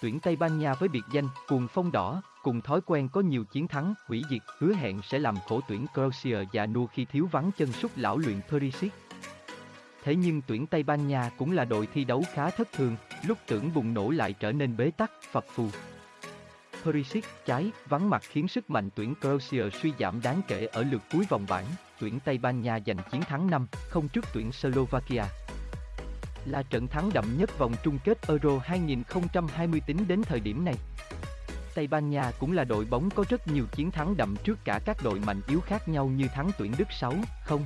tuyển Tây Ban Nha với biệt danh cuồng phong đỏ, cùng thói quen có nhiều chiến thắng, hủy diệt, hứa hẹn sẽ làm khổ tuyển Croatia và Nu khi thiếu vắng chân sút lão luyện Perisic. Thế nhưng tuyển Tây Ban Nha cũng là đội thi đấu khá thất thường, lúc tưởng bùng nổ lại trở nên bế tắc, phập phù. Perisic trái, vắng mặt khiến sức mạnh tuyển Croatia suy giảm đáng kể ở lượt cuối vòng bảng, tuyển Tây Ban Nha giành chiến thắng 5, không trước tuyển Slovakia. Là trận thắng đậm nhất vòng chung kết Euro 2020 tính đến thời điểm này. Tây Ban Nha cũng là đội bóng có rất nhiều chiến thắng đậm trước cả các đội mạnh yếu khác nhau như thắng tuyển Đức 6, 0,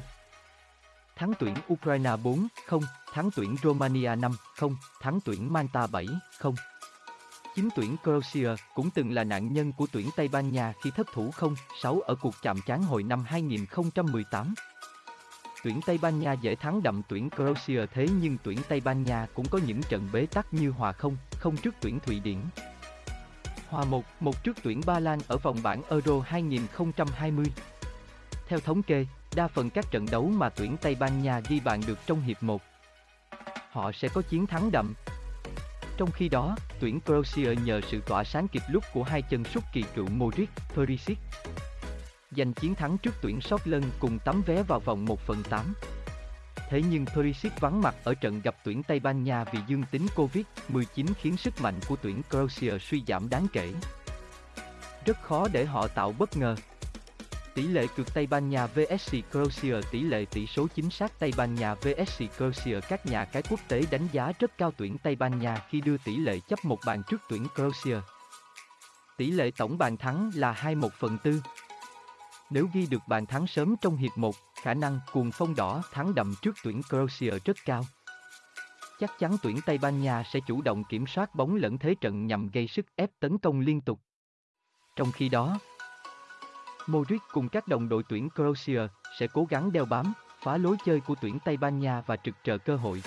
thắng tuyển Ukraine 4, 0, thắng tuyển Romania 5, 0, thắng tuyển Malta 7, 0. Chính tuyển Croatia cũng từng là nạn nhân của tuyển Tây Ban Nha khi thất thủ 0-6 ở cuộc chạm trán hồi năm 2018. Tuyển Tây Ban Nha dễ thắng đậm tuyển Croatia thế nhưng tuyển Tây Ban Nha cũng có những trận bế tắc như hòa không, không trước tuyển Thụy Điển. Hòa 1, một trước tuyển Ba Lan ở vòng bảng Euro 2020. Theo thống kê, đa phần các trận đấu mà tuyển Tây Ban Nha ghi bàn được trong hiệp 1. Họ sẽ có chiến thắng đậm. Trong khi đó, tuyển Croatia nhờ sự tỏa sáng kịp lúc của hai chân sút kỳ cựu Modric, Perisic. Giành chiến thắng trước tuyển Scotland cùng tấm vé vào vòng 1 phần 8. Thế nhưng Perisic vắng mặt ở trận gặp tuyển Tây Ban Nha vì dương tính Covid-19 khiến sức mạnh của tuyển Croatia suy giảm đáng kể. Rất khó để họ tạo bất ngờ, Tỷ lệ cược Tây Ban Nha vs Croatia Tỷ lệ tỷ số chính xác Tây Ban Nha vs Croatia Các nhà cái quốc tế đánh giá rất cao tuyển Tây Ban Nha khi đưa tỷ lệ chấp một bàn trước tuyển Croatia. Tỷ lệ tổng bàn thắng là 21 phần 4. Nếu ghi được bàn thắng sớm trong hiệp 1, khả năng cuồng phong đỏ thắng đậm trước tuyển Croatia rất cao. Chắc chắn tuyển Tây Ban Nha sẽ chủ động kiểm soát bóng lẫn thế trận nhằm gây sức ép tấn công liên tục. Trong khi đó, Modric cùng các đồng đội tuyển Croatia sẽ cố gắng đeo bám, phá lối chơi của tuyển Tây Ban Nha và trực chờ cơ hội.